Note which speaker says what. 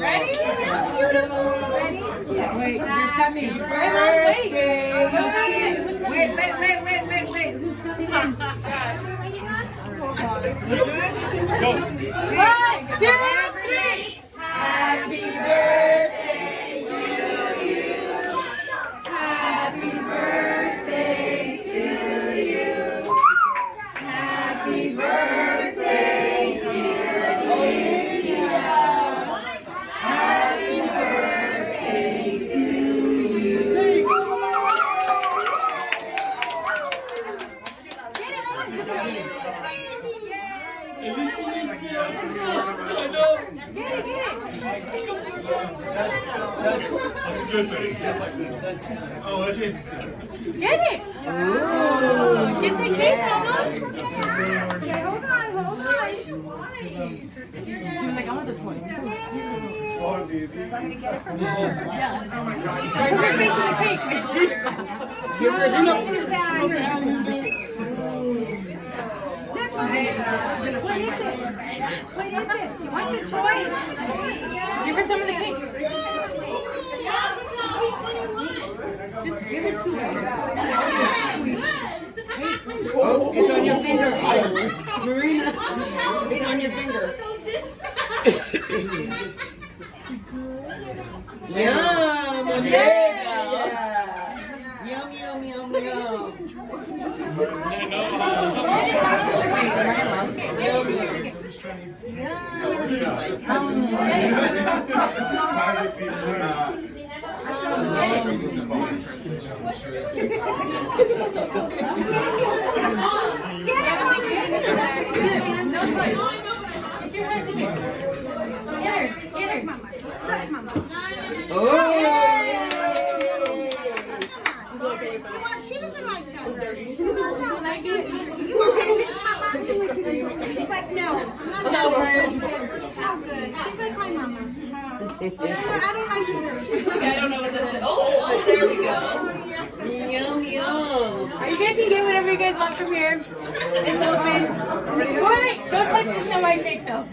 Speaker 1: Ready? Beautiful.
Speaker 2: Wait, you're coming.
Speaker 1: Wait, Mom, wait.
Speaker 2: Wait, wait, wait, wait, wait. Who's coming in?
Speaker 1: One, two, three. Happy birthday to you. Happy birthday to you. Happy birthday,
Speaker 3: Oh, is it?
Speaker 1: Get it! Get the cake, Mama!
Speaker 2: Okay, hold on, hold on.
Speaker 1: She was like, I want this one.
Speaker 3: Oh, baby.
Speaker 1: Yeah. Where's her face in the cake?
Speaker 2: Give her What is it? What is it? She wants the toys.
Speaker 1: Give her some of the cake. Just give it to her.
Speaker 2: Oh, it's on your finger. Marina, it's on your finger. Yum! Yeah! Yum, yum, yum, yum.
Speaker 1: No, it's fine. Give your hand to me. Get her. Get her.
Speaker 2: Oh!
Speaker 4: She doesn't like that. She doesn't like. You want to make mama? She's like, no, I'm not
Speaker 1: No
Speaker 4: that
Speaker 1: word.
Speaker 4: Oh, good. She's like my mama. No, I don't like either. She's
Speaker 1: I don't know what this is. Oh, there we go.
Speaker 2: Yum, yum.
Speaker 1: Are You guys can get whatever you guys want from here. It's open. Wait, don't touch the snow white cake though.